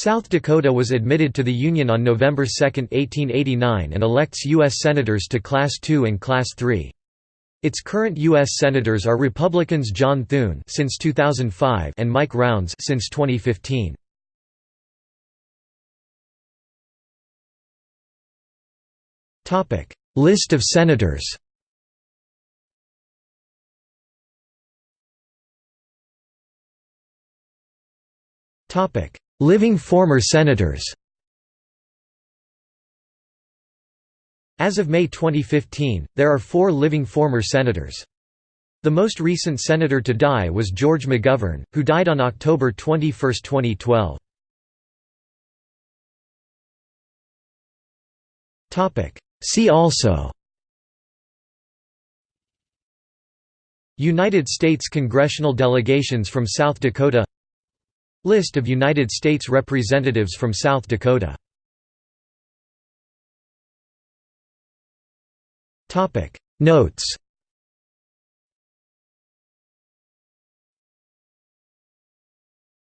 South Dakota was admitted to the Union on November 2, 1889 and elects U.S. Senators to Class II and Class III. Its current U.S. Senators are Republicans John Thune since 2005 and Mike Rounds since 2015. List of Senators Living former Senators As of May 2015, there are four living former Senators. The most recent senator to die was George McGovern, who died on October 21, 2012. See also United States congressional delegations from South Dakota List of United States representatives from South Dakota. Notes